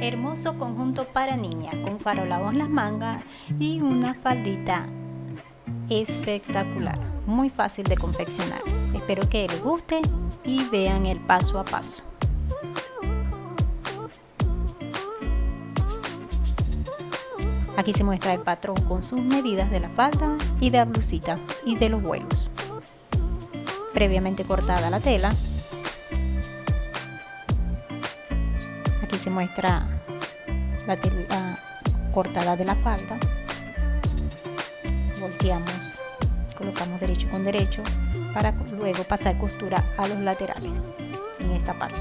Hermoso conjunto para niña con farolados en las mangas y una faldita espectacular. Muy fácil de confeccionar. Espero que les guste y vean el paso a paso. Aquí se muestra el patrón con sus medidas de la falda y de la blusita y de los vuelos. Previamente cortada la tela. Se muestra la tela cortada de la falda. Volteamos, colocamos derecho con derecho para luego pasar costura a los laterales en esta parte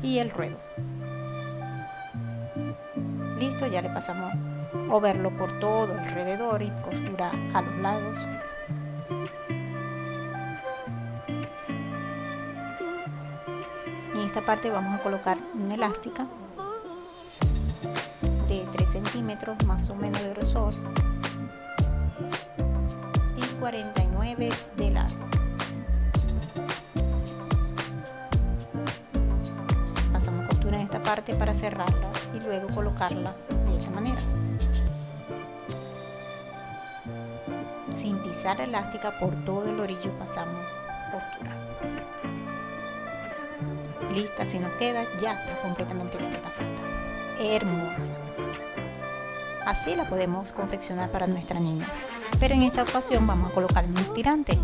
y el ruedo. Listo, ya le pasamos o verlo por todo alrededor y costura a los lados. Esta parte vamos a colocar una elástica de 3 centímetros más o menos de grosor y 49 de largo. Pasamos costura en esta parte para cerrarla y luego colocarla de esta manera. sin pisar elástica por todo el orillo pasamos costura lista si nos queda ya está completamente lista esta falda hermosa. Así la podemos confeccionar para nuestra niña. Pero en esta ocasión vamos a colocar un tirante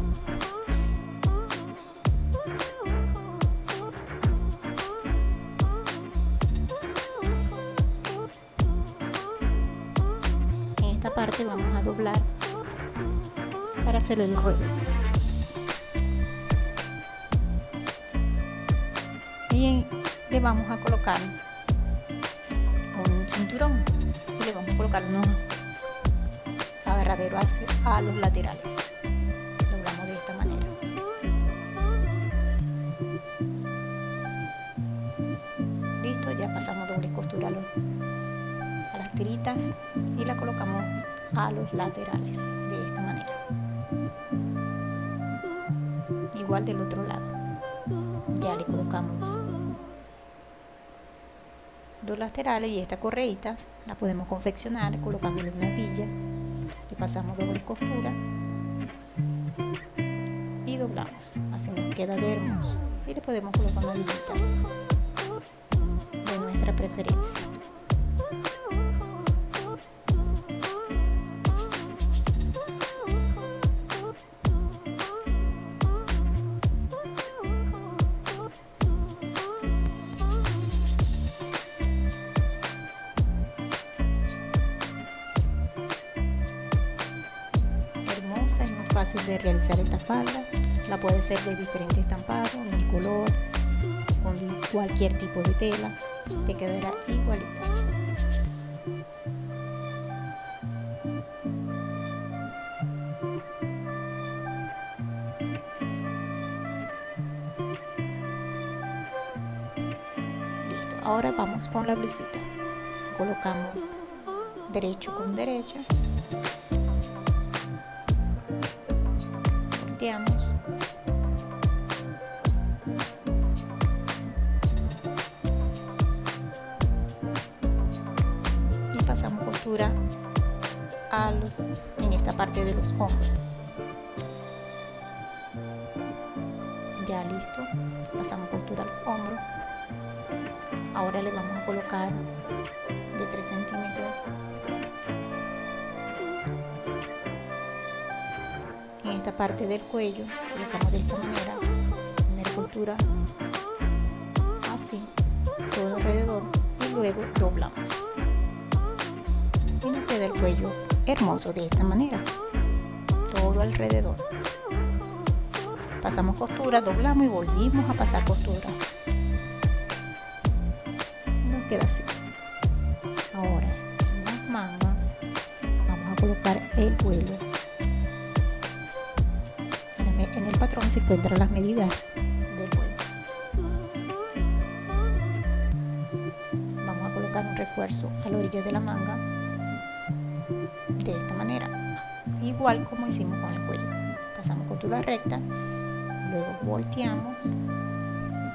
en esta parte vamos a doblar para hacer el ruedo. Le vamos a colocar un cinturón y le vamos a colocar unos agarraderos a los laterales. Doblamos de esta manera. Listo, ya pasamos doble costura a las tiritas y la colocamos a los laterales de esta manera igual del otro lado ya le colocamos dos laterales y esta correita la podemos confeccionar colocándole una villa. Le pasamos doble costura y doblamos así nos queda de hermoso. Y le podemos colocar una villita de nuestra preferencia de realizar esta falda. La puede ser de diferente estampado, en color, con cualquier tipo de tela. Te quedará igualita. Listo. Ahora vamos con la blusita. Colocamos derecho con derecha y pasamos costura a los, en esta parte de los hombros. Ya listo pasamos costura a los hombros. Ahora le vamos a colocar de 3 centímetros esta parte del cuello colocamos de esta manera la costura así todo alrededor y luego doblamos. Y nos queda el cuello hermoso de esta manera todo alrededor. Pasamos costura doblamos y volvimos a pasar costura. Nos queda así. Ahora en las mangas vamos a colocar el vuelo se encuentran las medidas del vuelo. Vamos a colocar un refuerzo a la orilla de la manga de esta manera, igual como hicimos con el cuello. Pasamos costura recta, luego volteamos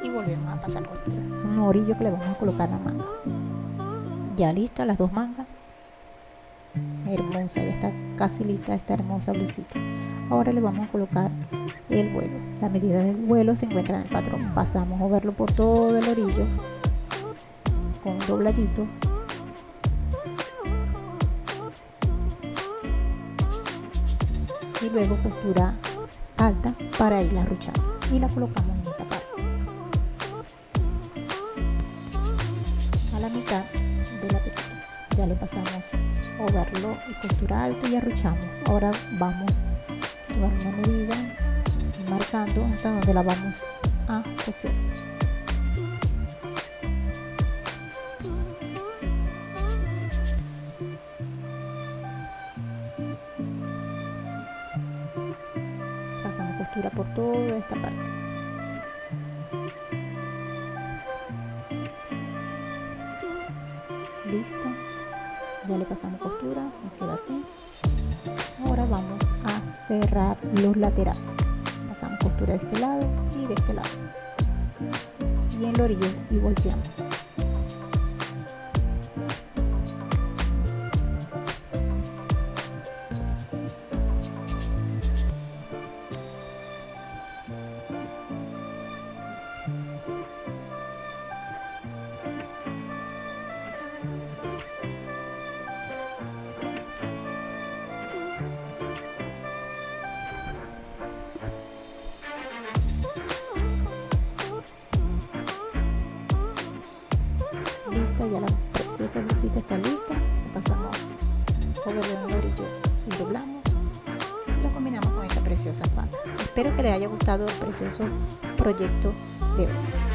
y volvemos a pasar costura. Un orillo que le vamos a colocar la manga. ya lista las dos mangas hermosa ya está casi lista esta hermosa blusita. Ahora le vamos a colocar el vuelo. La medida del vuelo se encuentra en el patrón. Pasamos a verlo por todo el orillo con un dobladito. Y luego costura alta para irla arruchando y la colocamos en esta parte. A la mitad ya le pasamos overlo y costura alta y arruchamos. Ahora vamos a tomar una medida marcando hasta donde la vamos a coser. Pasamos costura por toda esta parte. Listo ya le pasamos costura nos queda así. Ahora vamos a cerrar los laterales. Pasamos costura de este lado y de este lado. Y en el orillo y volteamos preciosa blusita está lista pasamos over el orillo y doblamos. Y lo combinamos con esta preciosa falda espero que les haya gustado el precioso proyecto de hoy